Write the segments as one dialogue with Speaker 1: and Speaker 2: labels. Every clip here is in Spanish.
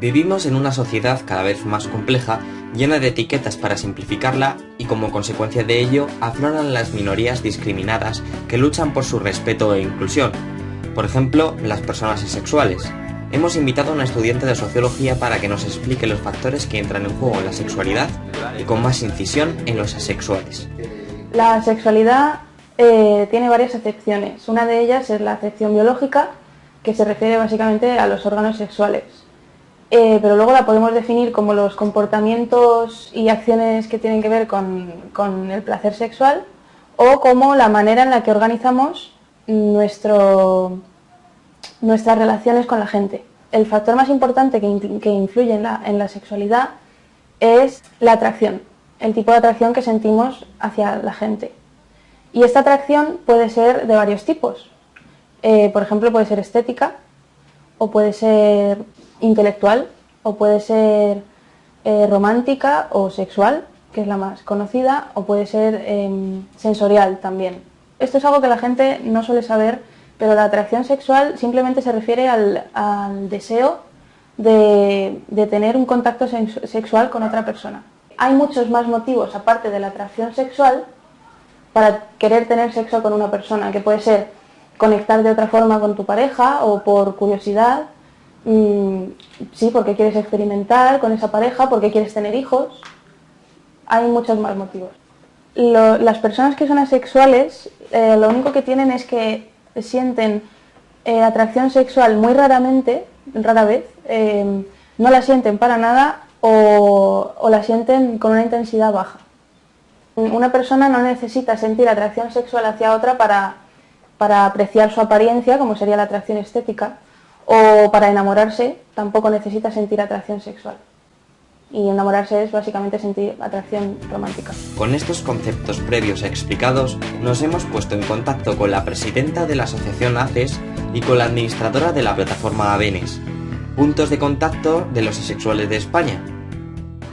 Speaker 1: Vivimos en una sociedad cada vez más compleja, llena de etiquetas para simplificarla y como consecuencia de ello afloran las minorías discriminadas que luchan por su respeto e inclusión. Por ejemplo, las personas asexuales. Hemos invitado a una estudiante de sociología para que nos explique los factores que entran en juego en la sexualidad y con más incisión en los asexuales.
Speaker 2: La sexualidad eh, tiene varias acepciones. Una de ellas es la acepción biológica, que se refiere básicamente a los órganos sexuales. Eh, pero luego la podemos definir como los comportamientos y acciones que tienen que ver con, el placer sexual o como la manera en la que organizamos nuestras relaciones con la gente. El factor más importante que, influye en la, en la sexualidad es la atracción, el tipo de atracción que sentimos hacia la gente. Y esta atracción puede ser de varios tipos. Eh, por ejemplo, puede ser estética, o puede ser intelectual, o puede ser eh, romántica o sexual, que es la más conocida, o puede ser em, sensorial también. Esto es algo que la gente no suele saber, pero la atracción sexual simplemente se refiere al, deseo de, tener un contacto sexual con otra persona. Hay muchos más motivos, aparte de la atracción sexual, para querer tener sexo con una persona, que puede ser conectar de otra forma con tu pareja o por curiosidad, sí, porque quieres experimentar con esa pareja, porque quieres tener hijos, hay muchos más motivos. las personas que son asexuales, eh, lo único que tienen es que sienten eh, atracción sexual muy raramente, rara vez, eh, no la sienten para nada o la sienten con una intensidad baja. Una persona no necesita sentir atracción sexual hacia otra para apreciar su apariencia, como sería la atracción estética, o para enamorarse tampoco necesita sentir atracción sexual. Y enamorarse es básicamente sentir atracción romántica.
Speaker 1: Con estos conceptos previos explicados, nos hemos puesto en contacto con la presidenta de la asociación ACES y con la administradora de la plataforma AVENES, puntos de contacto de los asexuales de España.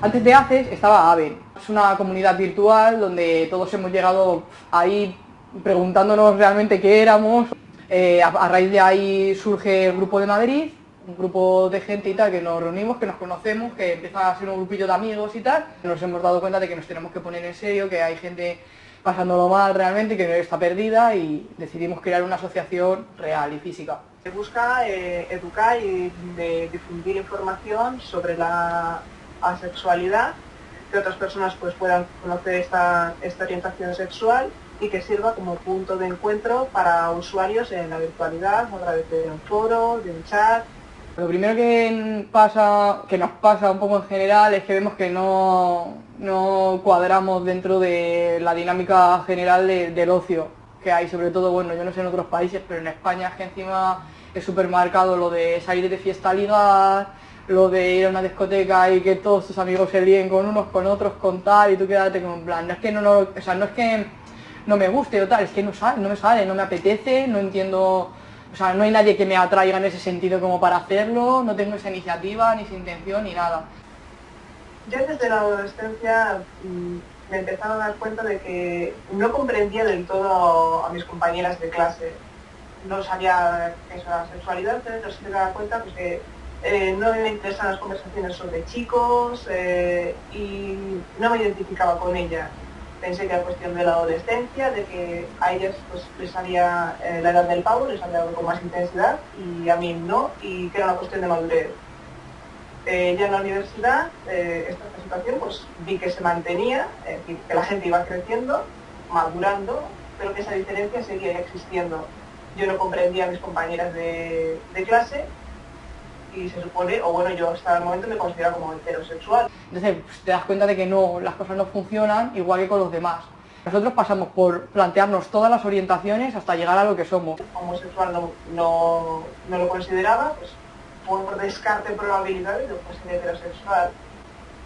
Speaker 3: Antes de ACES estaba AVEN, es una comunidad virtual donde todos hemos llegado ahí preguntándonos realmente qué éramos. Eh, a, raíz de ahí surge el Grupo de Madrid, un grupo de gente y tal que nos reunimos, que nos conocemos, que empieza a ser un grupillo de amigos y tal. Nos hemos dado cuenta de que nos tenemos que poner en serio, que hay gente pasándolo mal realmente, que está perdida y decidimos crear una asociación real y física.
Speaker 4: Se busca eh, educar y difundir información sobre la asexualidad que otras personas pues, puedan conocer esta, orientación sexual y que sirva como punto de encuentro para usuarios en la virtualidad, a través de un foro, de un chat.
Speaker 3: Lo primero que, pasa, que nos pasa un poco en general es que vemos que no, cuadramos dentro de la dinámica general del ocio que hay, sobre todo, bueno, yo no sé en otros países, pero en España es que encima es súper marcado lo de salir de fiesta ligar, lo de ir a una discoteca y que todos tus amigos se líen con unos, con otros, con tal, y tú quédate como en plan, no es que no, no, o sea, no es que no me guste o tal, es que no sale, no me sale, no me apetece, no entiendo, o sea, no hay nadie que me atraiga en ese sentido como para hacerlo, no tengo esa iniciativa, ni esa intención, ni nada.
Speaker 4: Yo desde la adolescencia mm, me empezaba a dar cuenta de que no comprendía del todo a mis compañeras de clase. No sabía esa sexualidad, pero sí me daba cuenta pues, que eh, no me interesan las conversaciones sobre chicos eh, y no me identificaba con ella. Pensé que era cuestión de la adolescencia, de que a ellas pues, les salía eh, la edad del pavo, les salía con más intensidad y a mí no, y que era una cuestión de madurez. ya en la universidad, esta situación, pues vi que se mantenía, que la gente iba creciendo, madurando, pero que esa diferencia seguía existiendo. Yo no comprendía a mis compañeras de clase y se supone, o bueno, yo hasta el momento me considero como heterosexual.
Speaker 3: Entonces pues, te das cuenta de que no, las cosas no funcionan igual que con los demás. Nosotros pasamos por plantearnos todas las orientaciones hasta llegar a lo que somos.
Speaker 4: Homosexual no, no, no lo consideraba, pues por descarte probabilidades de pues, heterosexual.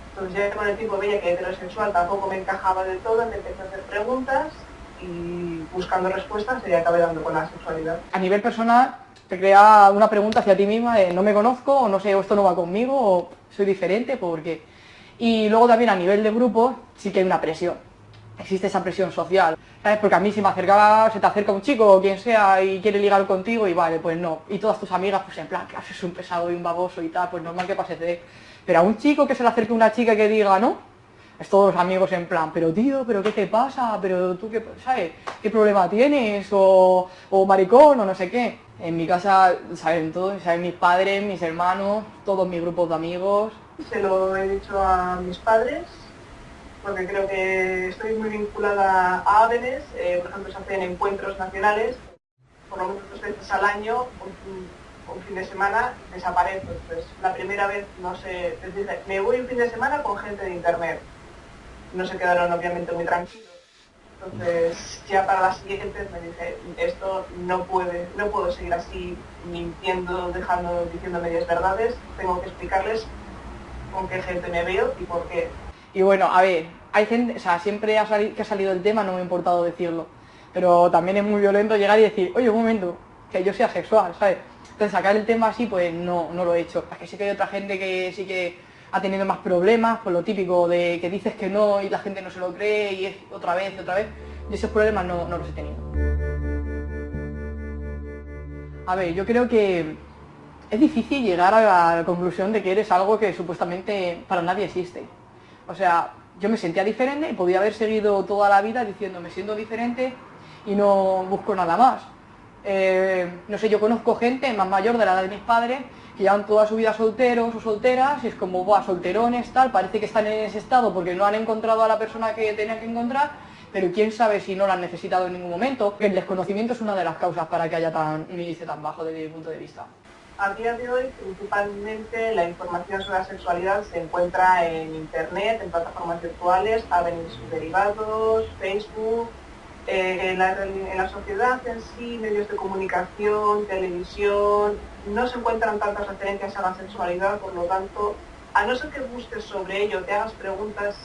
Speaker 4: Entonces ya con el tiempo veía que heterosexual tampoco me encajaba del todo, me empecé a hacer preguntas y buscando respuestas y acabé dando con la sexualidad.
Speaker 3: A nivel personal, te crea una pregunta hacia ti misma de no me conozco, o no sé, o esto no va conmigo, o soy diferente, porque... Y luego también a nivel de grupo sí que hay una presión. existe esa presión social, ¿sabes? Porque a mí si me acercaba, se te acerca un chico o quien sea y quiere ligar contigo y vale, pues no. Y todas tus amigas, pues en plan, que haces un pesado y un baboso y tal, pues normal que pase de... Pero a un chico que se le acerque una chica que diga, no, es todos los amigos en plan, pero tío, pero ¿qué te pasa? Pero tú, qué, ¿sabes? ¿Qué problema tienes? O, o maricón, o no sé qué. En mi casa saben todos, saben mis padres, mis hermanos, todos mis grupos de amigos.
Speaker 4: Se lo he dicho a mis padres, porque creo que estoy muy vinculada a Ávenes, eh, por ejemplo se hacen encuentros nacionales, por lo menos dos veces al año, un, fin de semana desaparezco. Entonces, la primera vez, no sé, me voy un fin de semana con gente de internet. No se quedaron obviamente muy tranquilos. Entonces, ya para las siguientes me dije, esto no puede, no puedo seguir así mintiendo, dejando, diciendo medias verdades, tengo que explicarles con qué gente me veo y por qué.
Speaker 3: Y bueno, a ver, hay gente, o sea, siempre que ha salido el tema, no me ha importado decirlo. Pero también es muy violento llegar y decir, oye, un momento, que yo sea sexual, ¿sabes? Entonces sacar el tema así, pues no, no lo he hecho. Es que sí que hay otra gente que sí que ha tenido más problemas, por lo típico de que dices que no y la gente no se lo cree y es otra vez otra vez. Y esos problemas no, no los he tenido. A ver, yo creo que es difícil llegar a la conclusión de que eres algo que supuestamente para nadie existe. O sea, yo me sentía diferente y podía haber seguido toda la vida diciendo me siento diferente y no busco nada más. Eh, no sé, yo conozco gente más mayor de la edad de mis padres que llevan toda su vida solteros o solteras y es como, buah, solterones, tal, parece que están en ese estado porque no han encontrado a la persona que tenían que encontrar, pero quién sabe si no la han necesitado en ningún momento. El desconocimiento es una de las causas para que haya tan, un índice tan bajo desde mi punto de vista.
Speaker 4: A día de hoy, principalmente la información sobre la sexualidad se encuentra en Internet, en plataformas virtuales, avenues derivados, Facebook, eh, en, la, sociedad en sí, medios de comunicación, televisión, no se encuentran tantas referencias a la sexualidad, por lo tanto, a no ser que busques sobre ello, te hagas preguntas,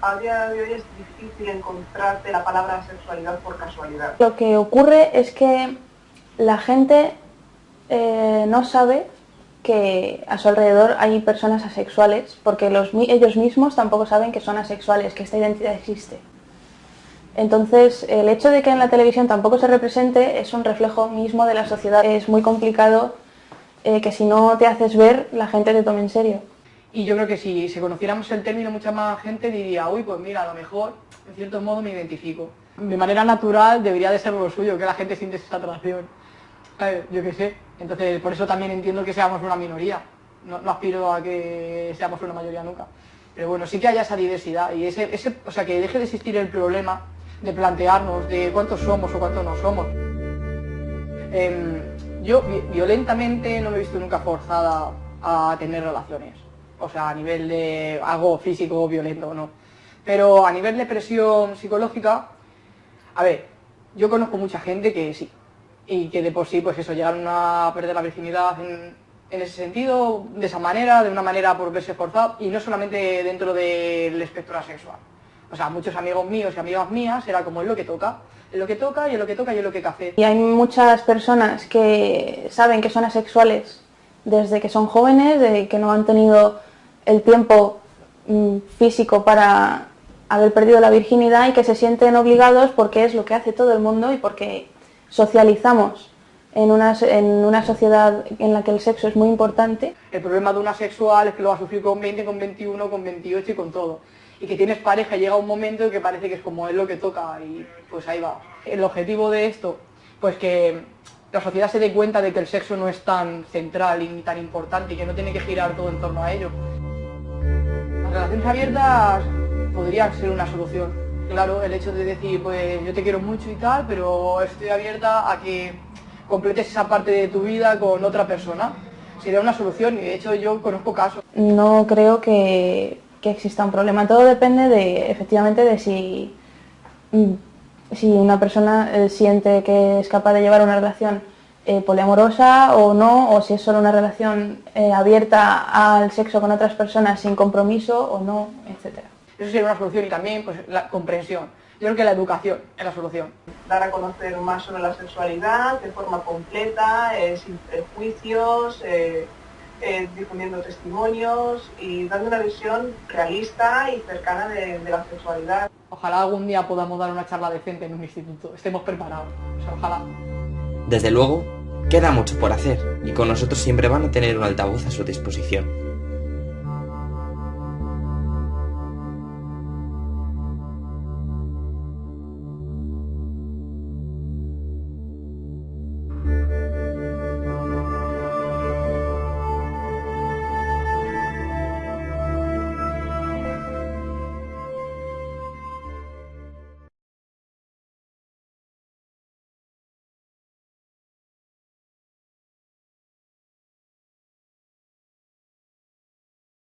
Speaker 4: a día de hoy es difícil encontrarte la palabra sexualidad por casualidad.
Speaker 2: Lo que ocurre es que la gente eh, no sabe que a su alrededor hay personas asexuales, porque los, ellos mismos tampoco saben que son asexuales, que esta identidad existe. Entonces, el hecho de que en la televisión tampoco se represente es un reflejo mismo de la sociedad. Es muy complicado eh, que si no te haces ver, la gente te tome en serio.
Speaker 3: Y yo creo que si, si conociéramos el término, mucha más gente diría, uy, pues mira, a lo mejor, en cierto modo, me identifico. De manera natural debería de ser lo suyo, que la gente siente esa atracción. Yo qué sé. Entonces, por eso también entiendo que seamos una minoría. No, no aspiro a que seamos una mayoría nunca. Pero bueno, sí que haya esa diversidad y ese, ese, o sea, que deje de existir el problema de plantearnos de cuántos somos o cuántos no somos. Em, yo vi- violentamente no me he visto nunca forzada a tener relaciones. O sea, a nivel de algo físico, violento, no. Pero a nivel de presión psicológica, a ver, yo conozco mucha gente que sí. Y que de por sí, pues eso, llegaron a perder la virginidad en, en ese sentido, de esa manera, de una manera por verse forzado, y no solamente dentro del espectro asexual. O sea, muchos amigos míos y amigas mías era como es lo que toca, es lo que toca y es lo que toca y es lo que café.
Speaker 2: Y hay muchas personas que saben que son asexuales desde que son jóvenes, de que no han tenido el tiempo mm, físico para haber perdido la virginidad y que se sienten obligados porque es lo que hace todo el mundo y porque socializamos en una, en una sociedad en la que el sexo es muy importante.
Speaker 3: El problema de una sexual es que lo va a sufrir con 20, con 21, con 28 y con todo. Y que tienes pareja llega un momento en que parece que es como es lo que toca y pues ahí va. El objetivo de esto, pues que la sociedad se dé cuenta de que el sexo no es tan central y tan importante y que no tiene que girar todo en torno a ello. Las relaciones abiertas podrían ser una solución. Claro, el hecho de decir, pues yo te quiero mucho y tal, pero estoy abierta a que completes esa parte de tu vida con otra persona. Sería una solución y de hecho yo conozco casos.
Speaker 2: No creo que, que exista un problema. Todo depende de, efectivamente, de si, mm, si una persona eh, siente que es capaz de llevar una relación eh, poliamorosa o no, o si es solo una relación eh, abierta al sexo con otras personas sin compromiso o no, etcétera.
Speaker 3: Eso sería una solución y también pues, la comprensión. Yo creo que la educación es la solución.
Speaker 4: dar a conocer más sobre la sexualidad de forma completa, eh, sin prejuicios, eh, eh, difundiendo testimonios y dando una visión realista y cercana de, de la sexualidad.
Speaker 3: ojalá algún día podamos dar una charla decente en un instituto, estemos preparados, o sea, ojalá.
Speaker 1: Desde luego, queda mucho por hacer y con nosotros siempre van a tener un altavoz a su disposición.